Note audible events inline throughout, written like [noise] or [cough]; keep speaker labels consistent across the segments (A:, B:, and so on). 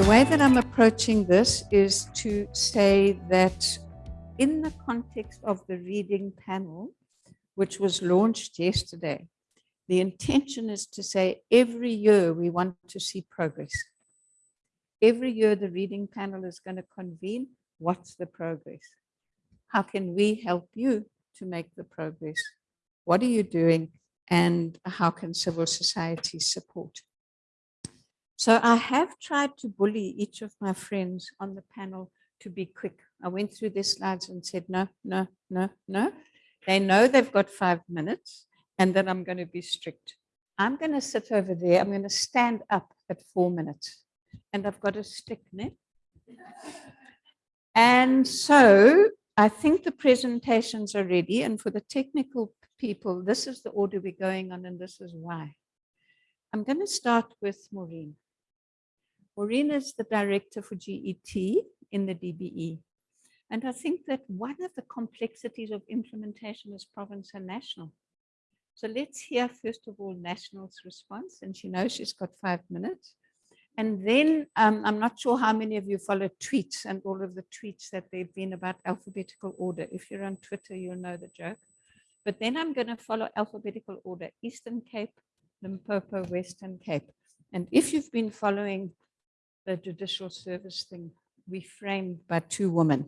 A: The way that I'm approaching this is to say that in the context of the reading panel, which was launched yesterday, the intention is to say every year we want to see progress. Every year the reading panel is going to convene. What's the progress? How can we help you to make the progress? What are you doing? And how can civil society support? So I have tried to bully each of my friends on the panel to be quick. I went through their slides and said, no, no, no, no. They know they've got five minutes and that I'm going to be strict. I'm going to sit over there. I'm going to stand up at four minutes and I've got a stick net. And so I think the presentations are ready. And for the technical people, this is the order we're going on and this is why. I'm going to start with Maureen. Maureen is the director for GET in the DBE. And I think that one of the complexities of implementation is province and national. So let's hear first of all National's response, and she knows she's got five minutes. And then um, I'm not sure how many of you follow tweets and all of the tweets that they've been about alphabetical order. If you're on Twitter, you'll know the joke. But then I'm going to follow alphabetical order, Eastern Cape, Limpopo, Western Cape. And if you've been following the judicial service thing, we framed by two women,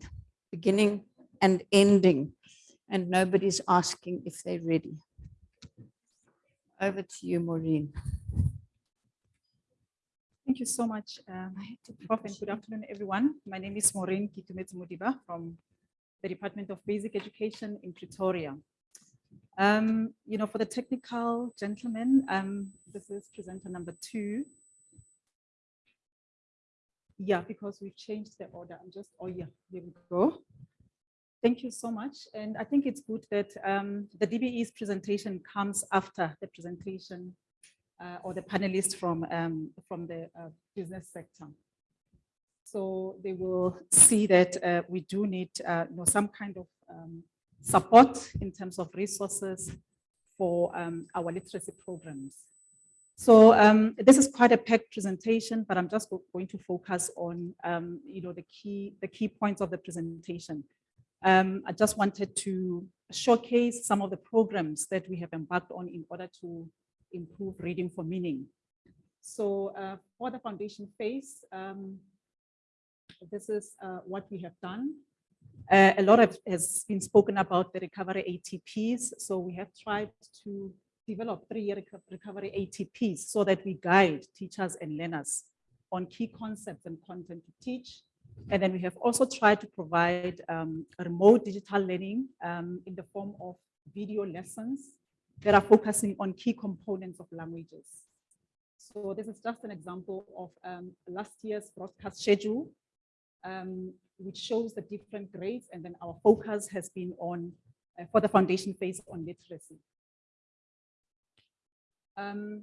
A: beginning and ending, and nobody's asking if they're ready. Over to you, Maureen.
B: Thank you so much, um, Prof, and good afternoon, everyone. My name is Maureen Kitumets Mudiba from the Department of Basic Education in Pretoria. Um, you know, for the technical gentlemen, um, this is presenter number two. Yeah, because we've changed the order. I'm just, oh yeah, here we go. Thank you so much. And I think it's good that um, the DBE's presentation comes after the presentation uh, or the panelists from, um, from the uh, business sector. So they will see that uh, we do need uh, you know, some kind of um, support in terms of resources for um, our literacy programs. So um, this is quite a packed presentation, but I'm just going to focus on, um, you know, the key, the key points of the presentation. Um, I just wanted to showcase some of the programs that we have embarked on in order to improve reading for meaning. So uh, for the foundation phase, um, this is uh, what we have done. Uh, a lot of has been spoken about the recovery ATPs. So we have tried to develop three-year recovery ATPs so that we guide teachers and learners on key concepts and content to teach and then we have also tried to provide um, remote digital learning um, in the form of video lessons that are focusing on key components of languages. So this is just an example of um, last year's broadcast schedule, um, which shows the different grades. And then our focus has been on, uh, for the foundation phase on literacy. Um,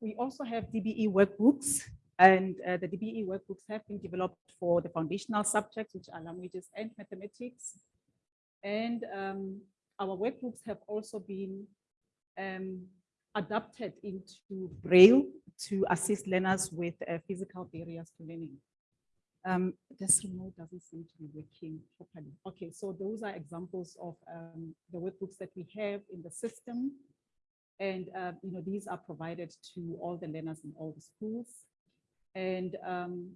B: we also have DBE workbooks and uh, the DBE workbooks have been developed for the foundational subjects, which are languages and mathematics. And um, our workbooks have also been um, adapted into Braille to assist learners with uh, physical barriers to learning. Um, this remote doesn't seem to be working properly. Okay, so those are examples of um, the workbooks that we have in the system. And, uh, you know, these are provided to all the learners in all the schools. And um,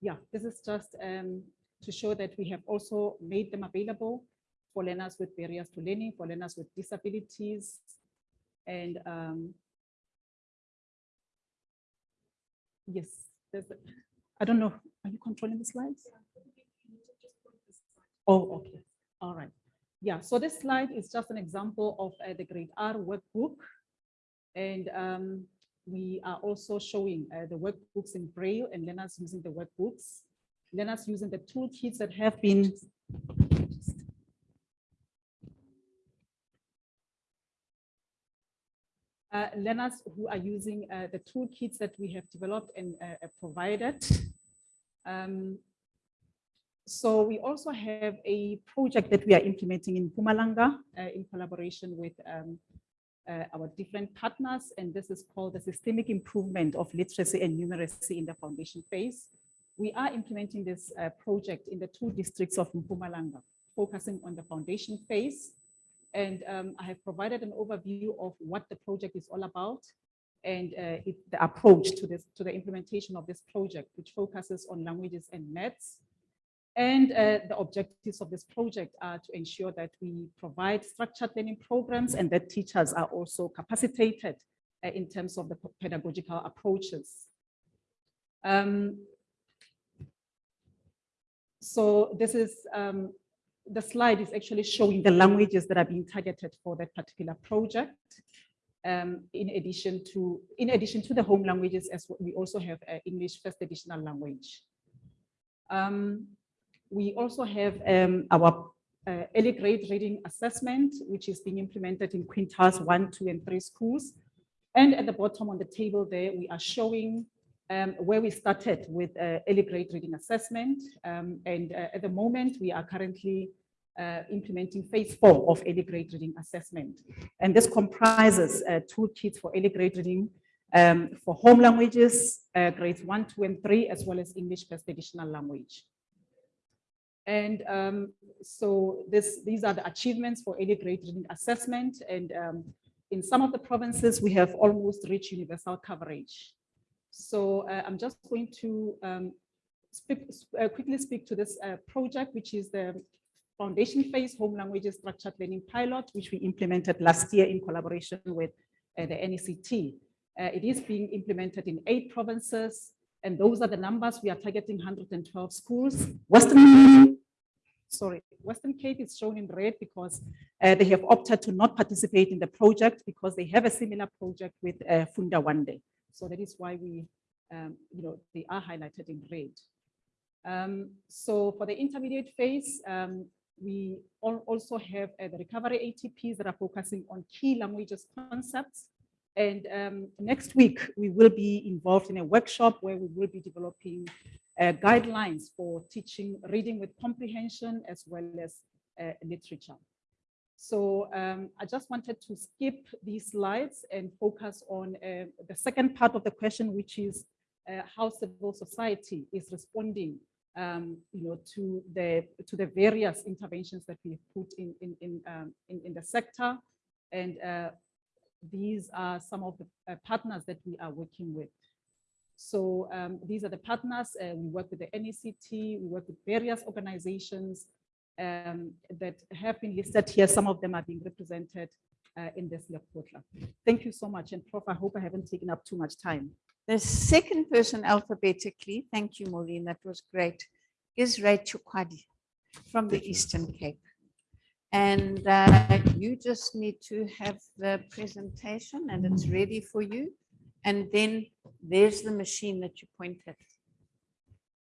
B: yeah, this is just um, to show that we have also made them available for learners with barriers to learning, for learners with disabilities. And um, yes, there's, a, I don't know, are you controlling the slides? Oh, okay, all right. Yeah, so this slide is just an example of uh, the grade R workbook and um, we are also showing uh, the workbooks in Braille and learners using the workbooks, learners using the toolkits that have been learners who are using uh, the toolkits that we have developed and uh, provided. Um, so we also have a project that we are implementing in Mpumalanga uh, in collaboration with um, uh, our different partners, and this is called the systemic improvement of literacy and numeracy in the foundation phase. We are implementing this uh, project in the two districts of Mpumalanga, focusing on the foundation phase. And um, I have provided an overview of what the project is all about and uh, it, the approach to this to the implementation of this project, which focuses on languages and maths. And uh, the objectives of this project are to ensure that we provide structured learning programs and that teachers are also capacitated uh, in terms of the pedagogical approaches. Um, so this is, um, the slide is actually showing the languages that are being targeted for that particular project. Um, in addition to in addition to the home languages, as we also have uh, English first additional language. Um, we also have um, our uh, early grade reading assessment, which is being implemented in quintiles one, two, and three schools. And at the bottom on the table there, we are showing um, where we started with uh, early grade reading assessment. Um, and uh, at the moment, we are currently uh, implementing phase four of early grade reading assessment. And this comprises uh, toolkits for early grade reading um, for home languages, uh, grades one, two, and three, as well as English first additional language. And um, so this, these are the achievements for early grade reading assessment. And um, in some of the provinces, we have almost reached universal coverage. So uh, I'm just going to um, speak, uh, quickly speak to this uh, project, which is the foundation phase home languages structured learning pilot, which we implemented last year in collaboration with uh, the NECT. Uh, it is being implemented in eight provinces, and those are the numbers. We are targeting 112 schools. Western, sorry, Western Cape is shown in red because uh, they have opted to not participate in the project because they have a similar project with uh, Funda Wande. So that is why we, um, you know, they are highlighted in red. Um, so for the intermediate phase, um, we also have uh, the recovery ATPs that are focusing on key languages concepts. And um, next week, we will be involved in a workshop where we will be developing uh, guidelines for teaching reading with comprehension as well as uh, literature. So um, I just wanted to skip these slides and focus on uh, the second part of the question, which is uh, how civil society is responding um, you know, to the to the various interventions that we've put in in in um, in, in, the sector, and uh, these are some of the uh, partners that we are working with. So um, these are the partners. Uh, we work with the NECT. We work with various organizations um, that have been listed here. Some of them are being represented uh, in this Lekgotla. Thank you so much. And Prof, I hope I haven't taken up too much time.
A: The second person alphabetically, thank you, Maureen, that was great, is Rachel Kwadi from the Eastern Cape. And uh, you just need to have the presentation and it's ready for you. And then there's the machine that you pointed.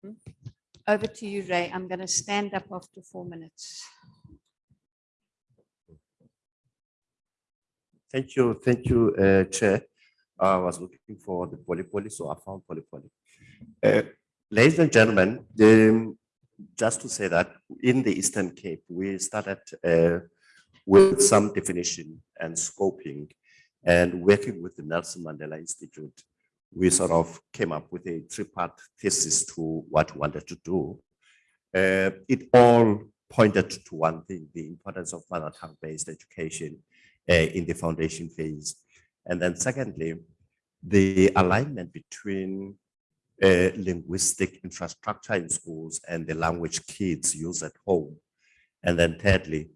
A: Hmm? Over to you, Ray. I'm going to stand up after four minutes.
C: Thank you. Thank you, uh, Chair. I was looking for the poly poly, so I found poly poly. Uh, ladies and gentlemen, the, just to say that in the Eastern Cape, we started uh, with some definition and scoping and working with the Nelson Mandela Institute, we sort of came up with a three-part thesis to what we wanted to do. Uh, it all pointed to one thing, the importance of mother tongue-based education in the foundation phase. And then secondly, the alignment between uh, linguistic infrastructure in schools and the language kids use at home. And then thirdly,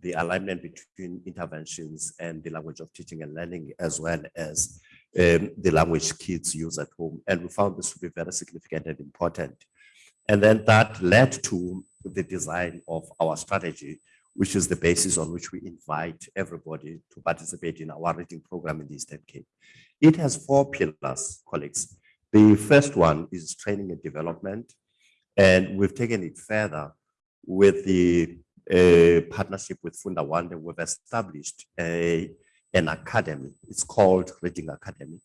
C: the alignment between interventions and the language of teaching and learning, as well as um, the language kids use at home. And we found this to be very significant and important. And then that led to the design of our strategy, which is the basis on which we invite everybody to participate in our reading program in the Eastern Cape. It has four pillars, colleagues. The first one is training and development, and we've taken it further with the uh, partnership with Funda Wande. We've established a, an academy. It's called Reading Academy,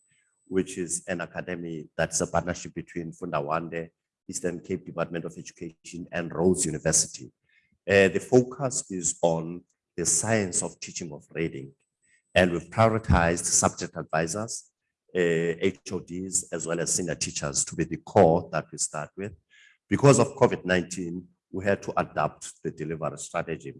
C: which is an academy that's a partnership between Funda Wande, Eastern Cape Department of Education, and Rhodes University. Uh, the focus is on the science of teaching of reading And we've prioritized subject advisors, uh, HODs, as well as senior teachers to be the core that we start with. Because of COVID-19, we had to adapt the delivery strategy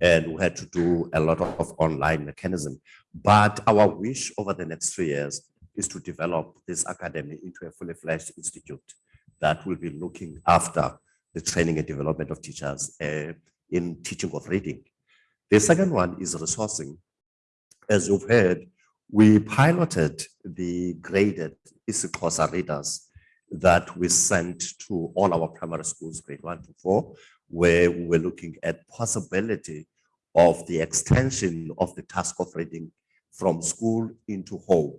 C: and we had to do a lot of online mechanism. But our wish over the next three years is to develop this academy into a fully fledged institute that will be looking after the training and development of teachers uh, in teaching of reading. The second one is resourcing. As you've heard, we piloted the graded isiXhosa readers that we sent to all our primary schools, grade one to four, where we were looking at possibility of the extension of the task of reading from school into home.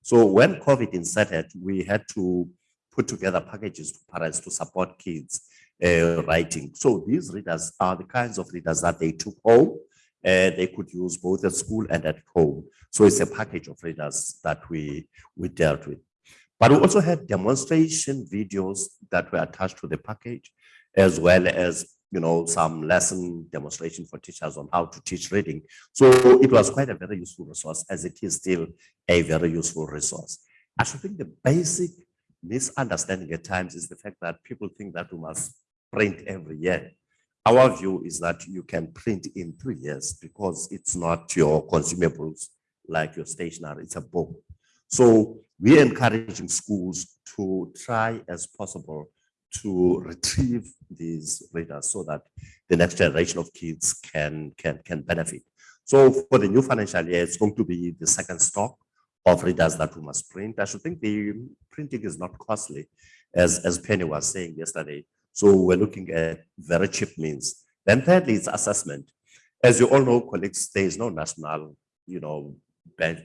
C: So when COVID inserted, we had to put together packages to parents to support kids uh, writing. So these readers are the kinds of readers that they took home and they could use both at school and at home. So it's a package of readers that we, we dealt with. But we also had demonstration videos that were attached to the package, as well as you know some lesson demonstration for teachers on how to teach reading. So it was quite a very useful resource, as it is still a very useful resource. I should think the basic misunderstanding at times is the fact that people think that we must print every year. Our view is that you can print in three years because it's not your consumables like your stationery, it's a book. So we're encouraging schools to try as possible to retrieve these readers so that the next generation of kids can, can, can benefit. So for the new financial year, it's going to be the second stock of readers that we must print. I should think the printing is not costly, as, as Penny was saying yesterday. So we're looking at very cheap means. Then thirdly, it's assessment. As you all know, colleagues, there is no national, you know,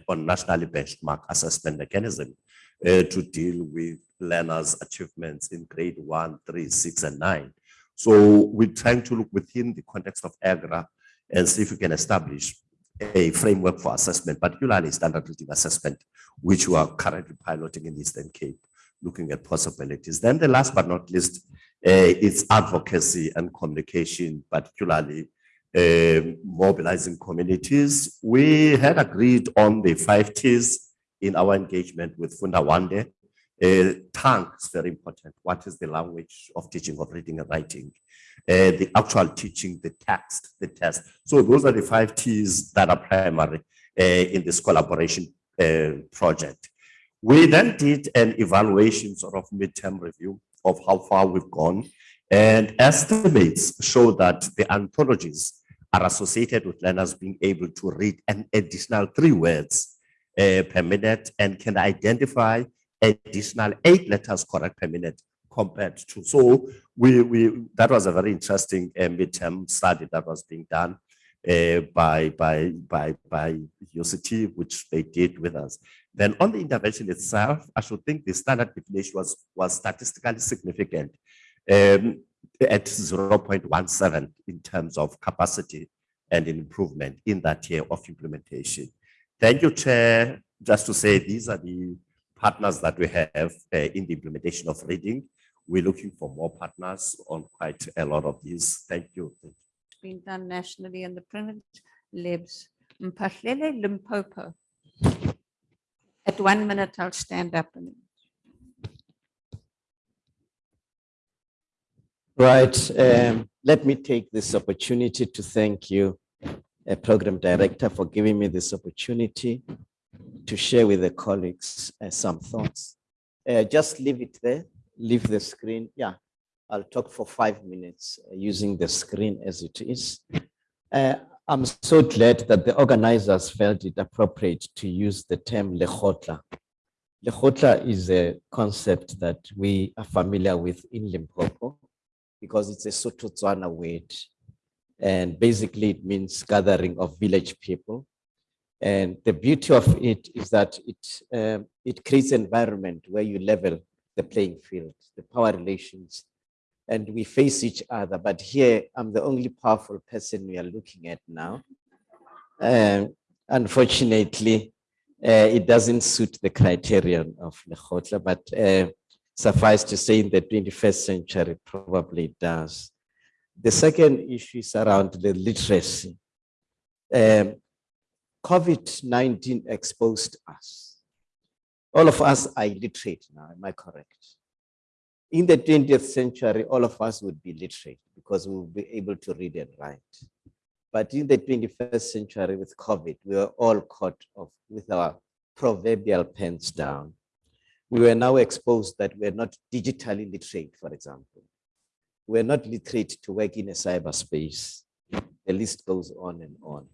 C: or nationally benchmark assessment mechanism uh, to deal with learners' achievements in grade one, three, six, and nine. So we're trying to look within the context of EGRA and see if we can establish a framework for assessment, particularly standard assessment, which we are currently piloting in Eastern Cape, looking at possibilities. Then the last but not least, uh, is advocacy and communication, particularly uh, mobilizing communities. We had agreed on the five T's in our engagement with Funda Wande. Uh, tongue is very important. What is the language of teaching of reading and writing? Uh, the actual teaching, the text, the test. So those are the five T's that are primary uh, in this collaboration uh, project. We then did an evaluation sort of midterm review of how far we've gone and estimates show that the anthologies are associated with learners being able to read an additional three words uh, per minute and can identify additional eight letters correct per minute compared to. So we, we that was a very interesting uh, midterm study that was being done uh, by, by, by, by UCT, which they did with us. Then on the intervention itself, I should think the standard deviation was, was statistically significant um, at 0.17 in terms of capacity and improvement in that year of implementation. Thank you, Chair. Just to say, these are the partners that we have uh, in the implementation of reading. We're looking for more partners on quite a lot of these. Thank you.
A: It's been done nationally and the print lives. Mphahlele Limpopo. At one minute, I'll stand up
D: Right. Um, let me take this opportunity to thank you, uh, Program Director, for giving me this opportunity to share with the colleagues uh, some thoughts. Uh, just leave it there, leave the screen. Yeah, I'll talk for five minutes uh, using the screen as it is. I'm so glad that the organizers felt it appropriate to use the term Lekgotla. Lekgotla is a concept that we are familiar with in Limpopo because it's a Sotho word. And basically it means gathering of village people. And the beauty of it is that it, um, it creates an environment where you level the playing field, the power relations, and we face each other. But here I'm the only powerful person we are looking at now. Um, unfortunately, uh, it doesn't suit the criterion of Lekgotla, but uh, suffice to say in the 21st century probably does. The second issue is around the literacy. Um, COVID-19 exposed us. All of us are illiterate now, am I correct? In the 20th century, all of us would be literate because we would be able to read and write. But in the 21st century with COVID, we were all caught off with our proverbial pens down. We were now exposed that we're not digitally literate, for example. We're not literate to work in a cyberspace. The list goes on and on.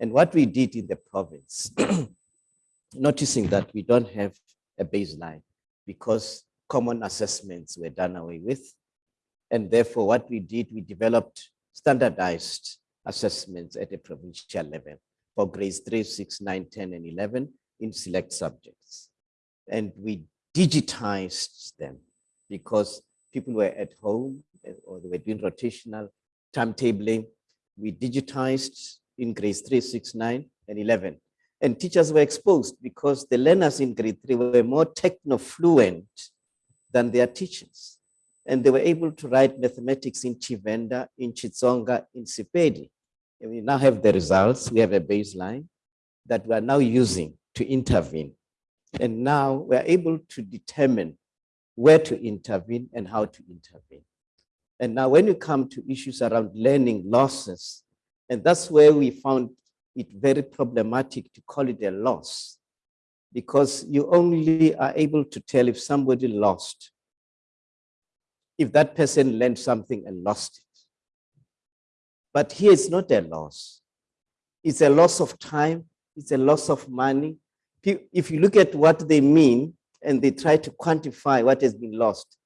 D: And what we did in the province, [clears throat] noticing that we don't have a baseline because common assessments were done away with. And therefore, what we did, we developed standardized assessments at a provincial level for grades 3, 6, 9, 10, and 11 in select subjects. And we digitized them because people were at home or they were doing rotational timetabling. We digitized in grades 3, 6, 9, and 11. And teachers were exposed because the learners in grade 3 were more techno-fluent than their teachers. And they were able to write mathematics in Tshivenda, in Xitsonga, in Sepedi. And we now have the results. We have a baseline that we are now using to intervene. And now we're able to determine where to intervene and how to intervene. And now when you come to issues around learning losses, and that's where we found it very problematic to call it a loss, because you only are able to tell if somebody lost, if that person learned something and lost it. But here it's not a loss. It's a loss of time, it's a loss of money. If you look at what they mean and they try to quantify what has been lost,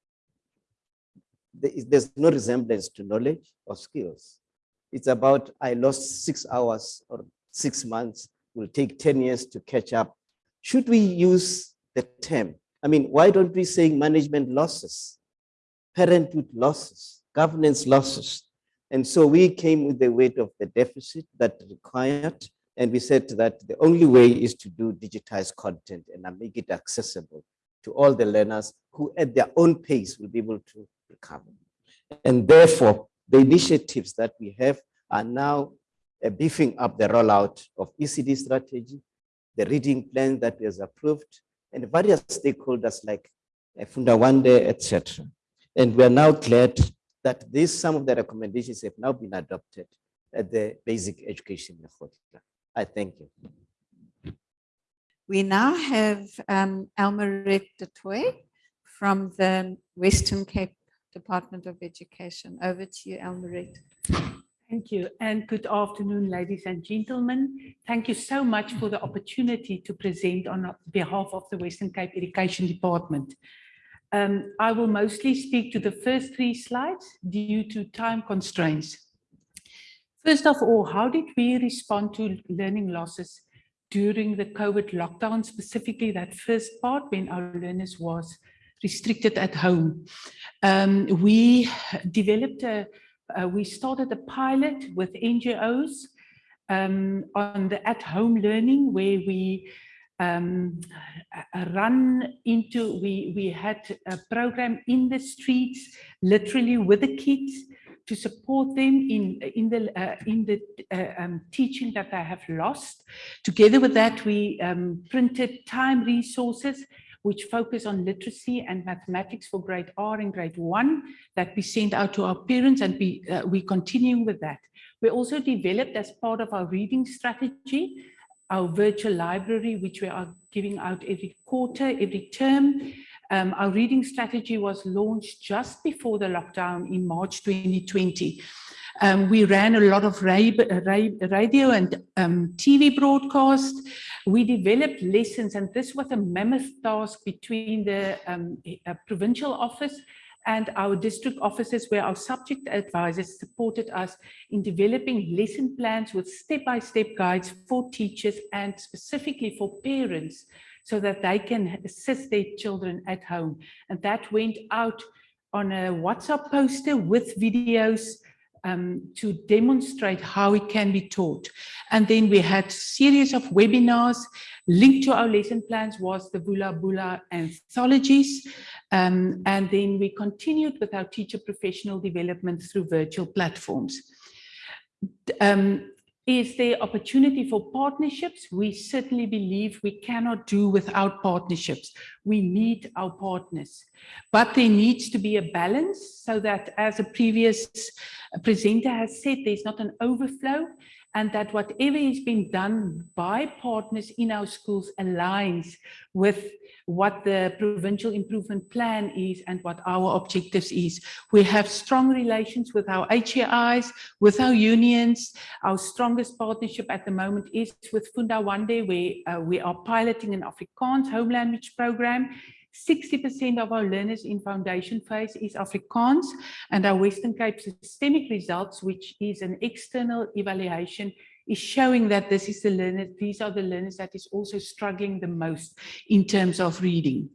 D: there's no resemblance to knowledge or skills. It's about, I lost six hours or six months, will take 10 years to catch up. Should we use the term? I mean, why don't we say management losses, parenthood losses, governance losses? And so we came with the weight of the deficit that required, and we said that the only way is to do digitized content and make it accessible to all the learners who at their own pace will be able to recover. And therefore, the initiatives that we have are now uh, beefing up the rollout of ECD strategy, the reading plan that is approved, and various stakeholders like uh, Funda Wande, etc. And we are now glad that these some of the recommendations have now been adopted at the basic education. I thank you.
A: We now have um, Elmaret du Toit from the Western Cape Department of Education. Over to you, Elmaret.
E: Thank you and good afternoon, ladies and gentlemen. Thank you so much for the opportunity to present on behalf of the Western Cape Education Department. Um, I will mostly speak to the first three slides due to time constraints. First of all, how did we respond to learning losses during the COVID lockdown, specifically that first part when our learners was restricted at home? Um, we developed a uh, we started a pilot with NGOs um, on the at-home learning where we um, run into, we, we had a program in the streets, literally with the kids to support them in, in the, uh, in the uh, um, teaching that they have lost. Together with that, we um, printed time resources which focus on literacy and mathematics for grade R and grade one that we send out to our parents and we, uh, we're continuing with that. We also developed as part of our reading strategy, our virtual library, which we are giving out every quarter, every term. Um, our reading strategy was launched just before the lockdown in March 2020. Um, we ran a lot of radio and um, TV broadcast. We developed lessons, and this was a mammoth task between the um, provincial office and our district offices where our subject advisors supported us in developing lesson plans with step-by-step -step guides for teachers and specifically for parents so that they can assist their children at home. And that went out on a WhatsApp poster with videos um, to demonstrate how it can be taught. And then we had series of webinars. Linked to our lesson plans was the Vula Bula anthologies. Um, and then we continued with our teacher professional development through virtual platforms. Um, Is there opportunity for partnerships? We certainly believe we cannot do without partnerships. We need our partners. But there needs to be a balance so that, as a previous presenter has said, there's not an overflow and that whatever is being done by partners in our schools aligns with what the provincial improvement plan is and what our objectives is. We have strong relations with our HEIs, with our unions. Our strongest partnership at the moment is with Funda Wande, where uh, we are piloting an Afrikaans home language program 60% of our learners in foundation phase is Afrikaans and our Western Cape systemic results, which is an external evaluation, is showing that this is the learner, these are the learners that is also struggling the most in terms of reading.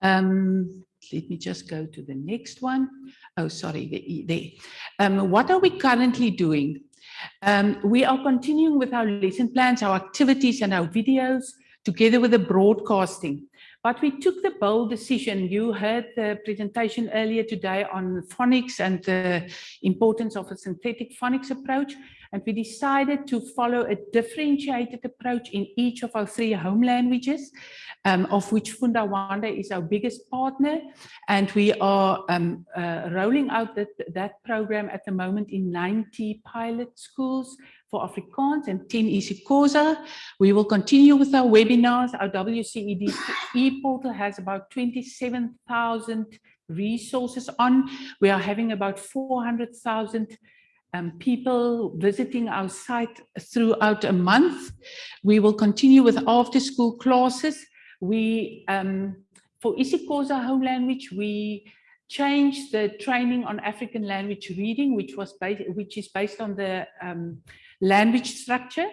E: Um, let me just go to the next one. Oh, sorry, the. Um, what are we currently doing? Um, we are continuing with our lesson plans, our activities and our videos together with the broadcasting. But we took the bold decision. You heard the presentation earlier today on phonics and the importance of a synthetic phonics approach. And we decided to follow a differentiated approach in each of our three home languages, um, of which Funda Wande is our biggest partner. And we are um, uh, rolling out that, that program at the moment in 90 pilot schools for Afrikaans and 10 isiXhosa. We will continue with our webinars. Our WCED e-portal has about 27,000 resources on. We are having about 400,000 um, people visiting our site throughout a month. We will continue with after school classes. We, um, for isiXhosa home language, we changed the training on African language reading, which was based, which is based on the um, language structure,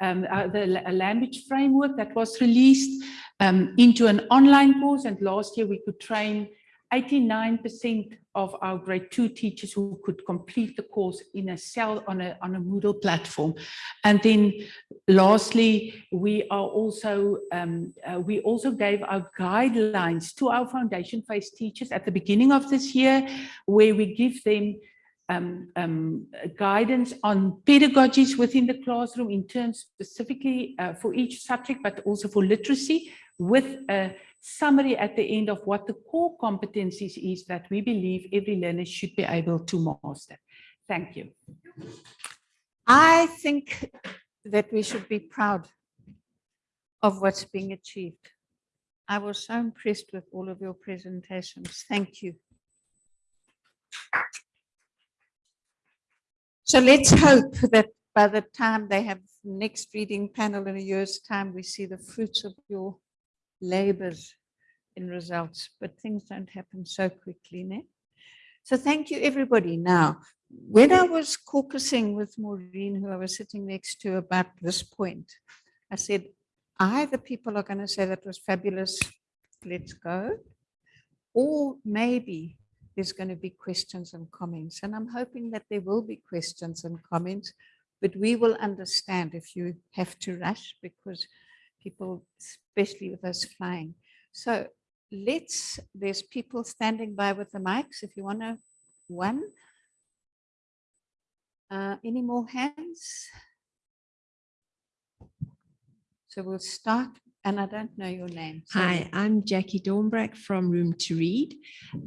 E: um, uh, the language framework that was released um, into an online course. And last year we could train 89% of our grade two teachers who could complete the course in a cell on a, on a Moodle platform. And then lastly, we are also, um, uh, we also gave our guidelines to our foundation phase teachers at the beginning of this year, where we give them um, um, guidance on pedagogies within the classroom in terms specifically uh, for each subject, but also for literacy with a summary at the end of what the core competencies is that we believe every learner should be able to master. Thank you.
A: I think that we should be proud of what's being achieved. I was so impressed with all of your presentations. Thank you. So let's hope that by the time they have next reading panel in a year's time, we see the fruits of your labors in results, but things don't happen so quickly. Ne? So thank you everybody. Now, when I was caucusing with Maureen, who I was sitting next to about this point, I said, either people are going to say that was fabulous, let's go, or maybe there's going to be questions and comments. And I'm hoping that there will be questions and comments, but we will understand if you have to rush because people, especially with us flying. So let's, there's people standing by with the mics. If you want to, one. Uh, any more hands? So we'll start and I don't know your name.
F: Hi, I'm Jackie Dornbrack from Room to Read.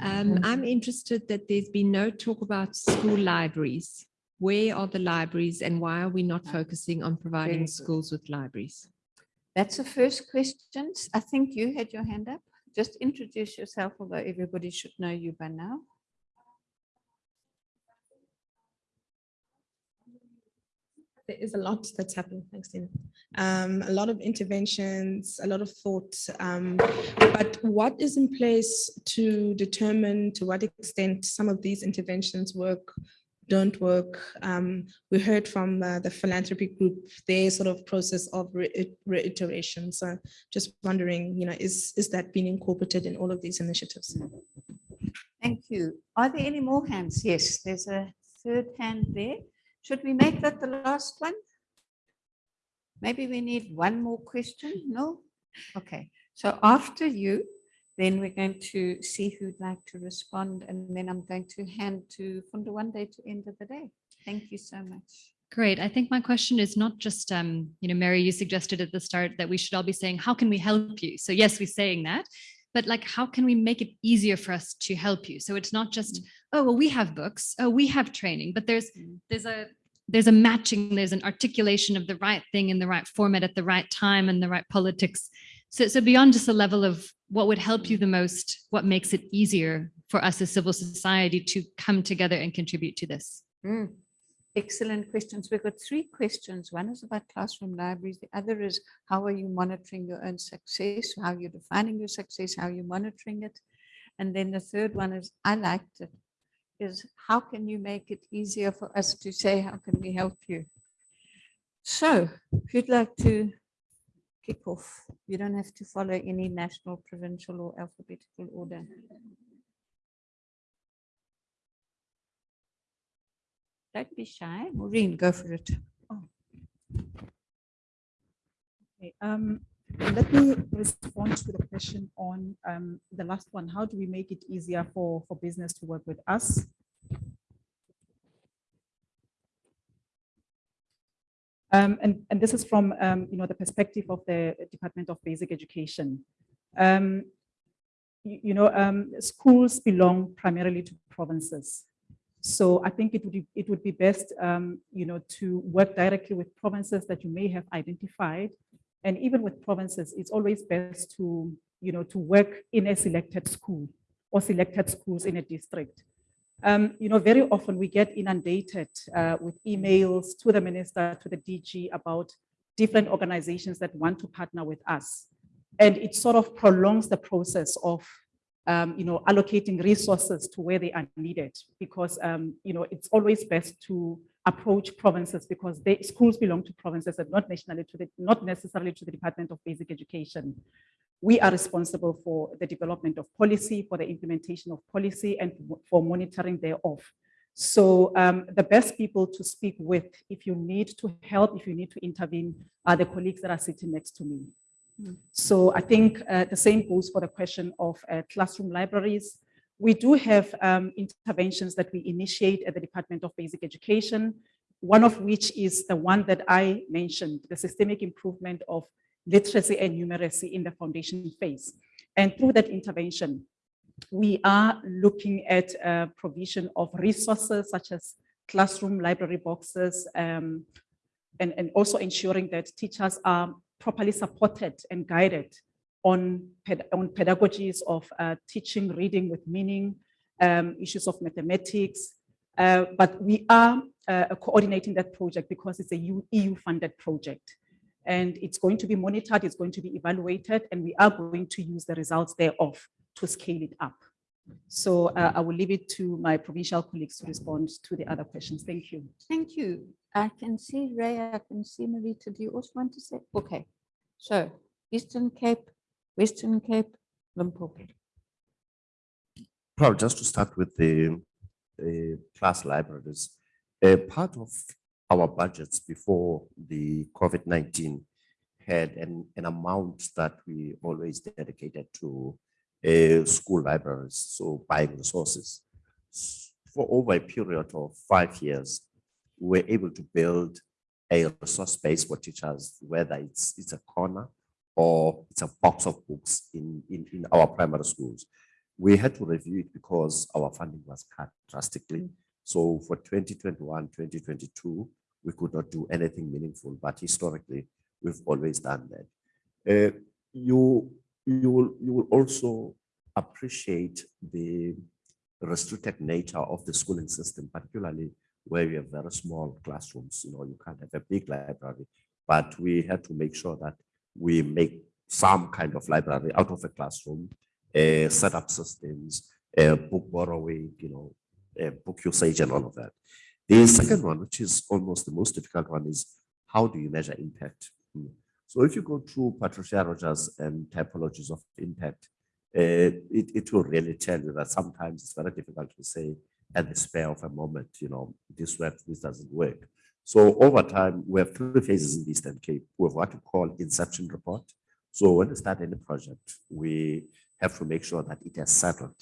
F: Um, I'm interested that there's been no talk about school libraries. Where are the libraries and why are we not focusing on providing schools with libraries?
A: That's the first question. I think you had your hand up. Just introduce yourself, although everybody should know you by now.
G: there is a lot that's happening. Thanks, Tina. Um, a lot of interventions, a lot of thought. Um, but what is in place to determine to what extent some of these interventions work, don't work? Um, we heard from uh, the philanthropy group, their sort of process of re reiteration. So just wondering, you know, is, is that being incorporated in all of these initiatives?
A: Thank you. Are there any more hands? Yes, there's a third hand there. Should we make that the last one? Maybe we need one more question? No? Okay. So after you, then we're going to see who'd like to respond. And then I'm going to hand to Funda Wande to end of the day. Thank you so much.
H: Great. I think my question is not just, um, you know, Mary, you suggested at the start that we should all be saying, how can we help you? So yes, we're saying that, but like, how can we make it easier for us to help you? So it's not just, oh, well, we have books, oh, we have training, but there's, there's a, there's a matching, there's an articulation of the right thing in the right format at the right time and the right politics. So, so beyond just a level of what would help you the most, what makes it easier for us as civil society to come together and contribute to this?
A: Mm, Excellent questions. We've got three questions. One is about classroom libraries. The other is how are you monitoring your own success? How are you're defining your success? How are you're monitoring it? And then the third one is, I liked it, is how can you make it easier for us to say, how can we help you? So if you'd like to kick off, you don't have to follow any national, provincial or alphabetical order. Don't be shy. Maureen, go for it.
B: Okay, um, let me respond to the question on um, the last one. How do we make it easier for, for business to work with us? Um, and, and this is from, um, you know, the perspective of the Department of Basic Education. Um, you, you know, um, schools belong primarily to provinces. So I think it would be, it would be best, um, you know, to work directly with provinces that you may have identified. And even with provinces, it's always best to, you know, to work in a selected school or selected schools in a district. Um, you know, very often we get inundated uh, with emails to the minister, to the DG about different organizations that want to partner with us. And it sort of prolongs the process of um, you know, allocating resources to where they are needed because, um, you know, it's always best to approach provinces because they, schools belong to provinces and not nationally to the, not necessarily to the Department of Basic Education. We are responsible for the development of policy, for the implementation of policy and for monitoring thereof. So um, the best people to speak with if you need to help, if you need to intervene, are the colleagues that are sitting next to me. So I think uh, the same goes for the question of uh, classroom libraries. We do have um, interventions that we initiate at the Department of Basic Education, one of which is the one that I mentioned, the systemic improvement of literacy and numeracy in the foundation phase. And through that intervention, we are looking at uh, provision of resources such as classroom library boxes um, and, and also ensuring that teachers are properly supported and guided on, ped on pedagogies of uh, teaching, reading with meaning, um, issues of mathematics. Uh, but we are uh, coordinating that project because it's a EU-funded project. And it's going to be monitored, it's going to be evaluated, and we are going to use the results thereof to scale it up. So uh, I will leave it to my provincial colleagues to respond to the other questions. Thank you.
A: Thank you. I can see Ray, I can see Marita. Do you also want to say? Okay. So Eastern Cape, Western Cape, Limpopo.
C: Probably just to start with the, the class libraries, a part of our budgets before the COVID-19 had an, an amount that we always dedicated to uh, school libraries, so buying resources. For over a period of five years, we were able to build a resource space for teachers, whether it's, it's a corner or it's a box of books in, in, in our primary schools. We had to review it because our funding was cut drastically. So for 2021, 2022, we could not do anything meaningful, but historically, we've always done that. Uh, you, you, will, you will also appreciate the restricted nature of the schooling system, particularly where we have very small classrooms. You know, you can't have a big library, but we had to make sure that we make some kind of library out of a classroom, uh, set up systems, uh, book borrowing, you know, uh, book usage and all of that. The second one, which is almost the most difficult one, is how do you measure impact? Hmm. So if you go through Patricia Rogers and typologies of impact, uh, it, it will really tell you that sometimes it's very difficult to say at the spare of a moment, you know, this works, this doesn't work. So over time, we have three phases in the Eastern Cape. We have what we call inception report. So when we start any project, we have to make sure that it has settled.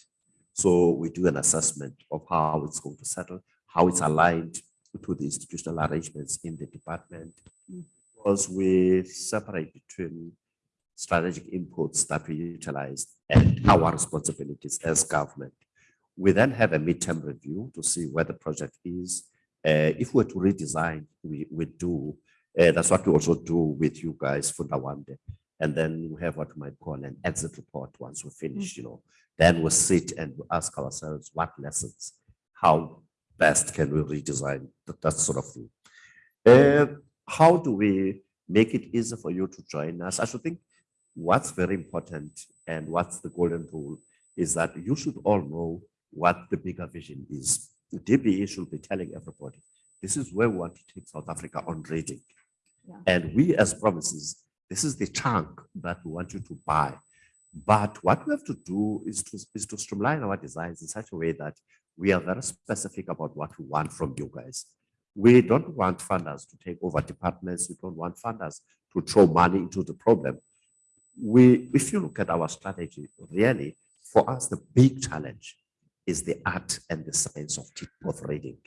C: So we do an assessment of how it's going to settle, how it's aligned to the institutional arrangements in the department Because we separate between strategic inputs that we utilize and our responsibilities as government. We then have a midterm review to see where the project is. Uh, if we're to redesign, we, we do. Uh, that's what we also do with you guys Funda Wande. And then we have what we might call an exit report once we finish, you know. Then we sit and we ask ourselves what lessons, how best can we redesign that, that sort of thing. Uh, how do we make it easy for you to join us? I should think what's very important and what's the golden rule is that you should all know what the bigger vision is. The DBE should be telling everybody, this is where we want to take South Africa on reading.
A: Yeah.
C: And we as provinces, this is the chunk that we want you to buy. But what we have to do is to, is to streamline our designs in such a way that we are very specific about what we want from you guys. We don't want funders to take over departments. We don't want funders to throw money into the problem. We, if you look at our strategy, really, for us, the big challenge is the art and the science of, of reading.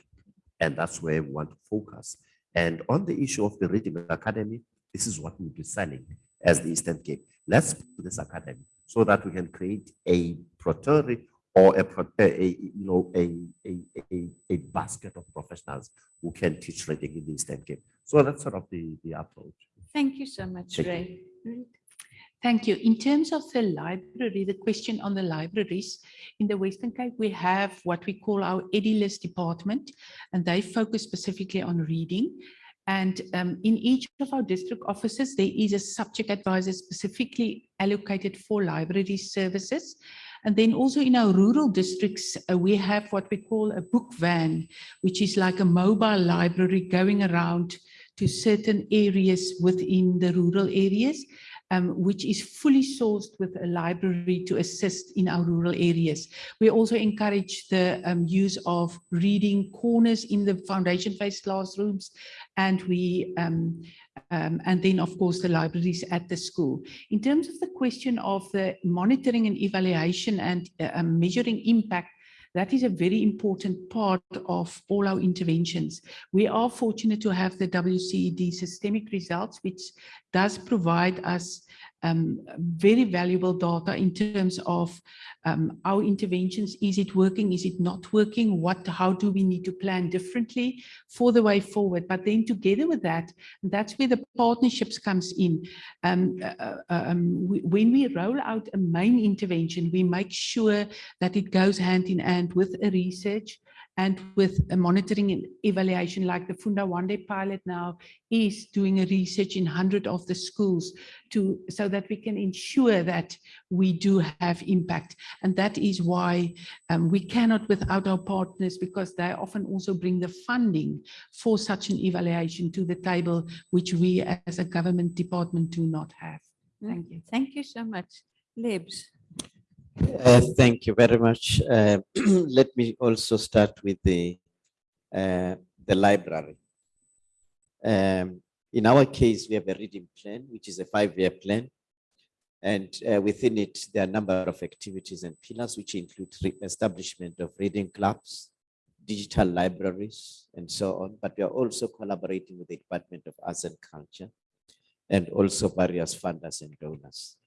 C: And that's where we want to focus. And on the issue of the Reading Academy, this is what we'll be selling as the Eastern Cape. Let's do this academy so that we can create a protery or a, a, you know, a, a, a, a basket of professionals who can teach reading in the Eastern Cape. So that's sort of the, the approach.
A: Thank you so much,
C: Thank you.
A: Ray. Ruth?
E: Thank you. In terms of the library, the question on the libraries, in the Western Cape, we have what we call our EDULIS department, and they focus specifically on reading. And um, in each of our district offices, there is a subject advisor specifically allocated for library services. And then also in our rural districts, uh, we have what we call a book van, which is like a mobile library going around to certain areas within the rural areas um, which is fully sourced with a library to assist in our rural areas. We also encourage the um, use of reading corners in the foundation phase classrooms and we um, um, and then of course the libraries at the school. In terms of the question of the monitoring and evaluation and uh, um, measuring impact, that is a very important part of all our interventions. We are fortunate to have the WCED systemic results, which does provide us um, very valuable data in terms of um, our interventions. Is it working? Is it not working? What, how do we need to plan differently for the way forward? But then together with that, that's where the partnerships comes in. Um, uh, uh, um, we- when we roll out a main intervention, we make sure that it goes hand in hand with a research and with a monitoring and evaluation like the Funda Wande pilot now is doing a research in 100 of the schools to so that we can ensure that we do have impact. And that is why um, we cannot without our partners because they often also bring the funding for such an evaluation to the table, which we as a government department do not have. Thank you.
A: Thank you so much. Lebs.
D: Uh, Thank you very much. Uh, [clears throat] Let me also start with the, uh, the library. Um, In our case, we have a reading plan, which is a five-year plan. And uh, within it, there are a number of activities and pillars, which include establishment of reading clubs, digital libraries, and so on. But we are also collaborating with the Department of Arts and Culture and also various funders and donors.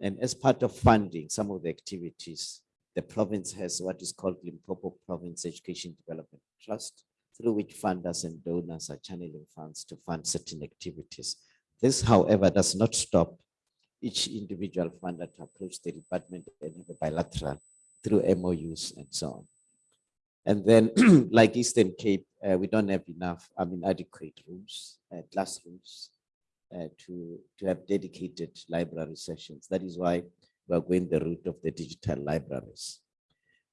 D: And as part of funding some of the activities, the province has what is called Limpopo Province Education Development Trust, through which funders and donors are channeling funds to fund certain activities. This, however, does not stop each individual funder to approach the department and have a bilateral through MOUs and so on. And then, [clears throat] like Eastern Cape, uh, we don't have enough, I mean, adequate rooms, uh, classrooms uh, to, to have dedicated library sessions. That is why we're going the route of the digital libraries.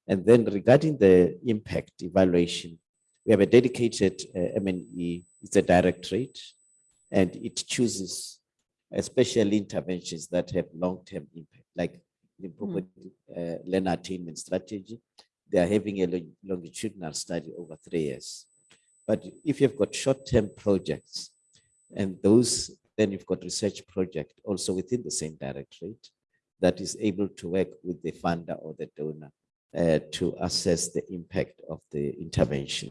D: And then regarding the impact evaluation, we have a dedicated uh, M&E, it's a directorate, and it chooses especially interventions that have long-term impact, like Limpopo uh, learner attainment strategy. They are having a lo- longitudinal study over three years. But if you've got short-term projects, and those, then you've got research project also within the same directorate that is able to work with the funder or the donor uh, to assess the impact of the intervention.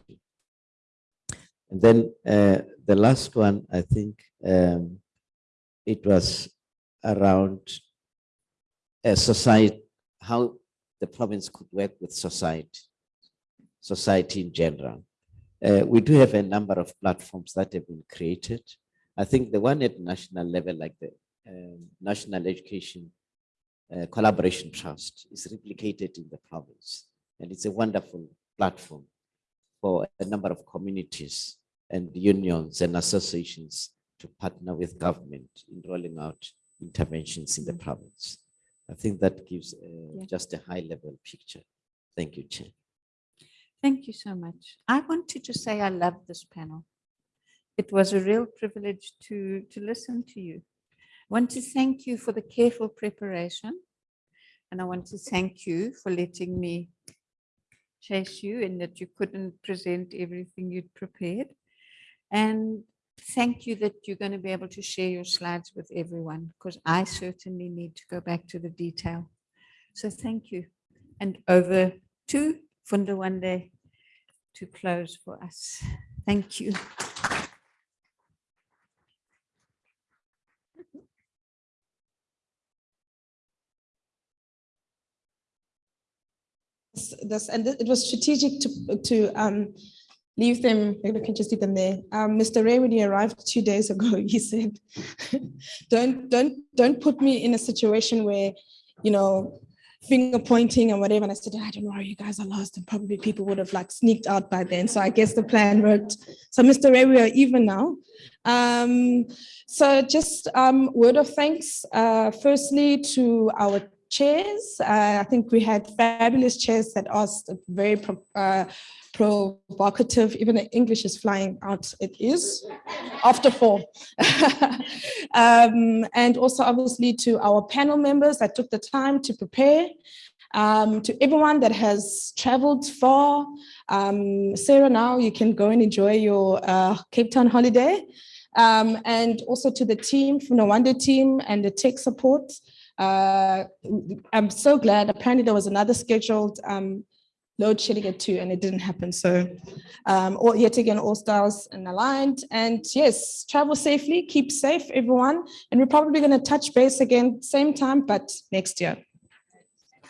D: And then uh, the last one, I think um, it was around a society, how the province could work with society, society in general. Uh, we do have a number of platforms that have been created. I think the one at national level, like the um, National Education uh, Collaboration Trust, is replicated in the province. And it's a wonderful platform for a number of communities and unions and associations to partner with government in rolling out interventions in the province. I think that gives uh,
A: Yeah.
D: just a high level picture. Thank you, Chair.
A: Thank you so much. I want to just say I love this panel. It was a real privilege to, to listen to you. I want to thank you for the careful preparation. And I want to thank you for letting me chase you and that you couldn't present everything you'd prepared. And thank you that you're going to be able to share your slides with everyone because I certainly need to go back to the detail. So thank you. And over to Funda Wande to close for us. Thank you.
G: This- and it was strategic to, to um, leave them, we can just leave them there. Um, Mr. Ray, when he arrived two days ago, [laughs] he said, don't, don't, don't put me in a situation where, you know, finger pointing and whatever. And I said, I don't know, you guys are lost and probably people would have like sneaked out by then. So I guess the plan worked. So Mr. Ray, we are even now. Um, so just um, word of thanks, uh, firstly to our chairs. Uh, I think we had fabulous chairs that asked very pro- uh, provocative, even the English is flying out, it is, after four. [laughs] Um, and also obviously to our panel members that took the time to prepare. Um, to everyone that has traveled far. Um, Sarah, now you can go and enjoy your uh, Cape Town holiday. Um, and also to the team from the Wonder team and the tech support. Uh, I'm so glad. Apparently there was another scheduled um, load shedding at two and it didn't happen. So um, all, yet again, all stars and aligned. And yes, travel safely, keep safe, everyone. And we're probably going to touch base again, same time, but next year.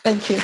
G: Thank you.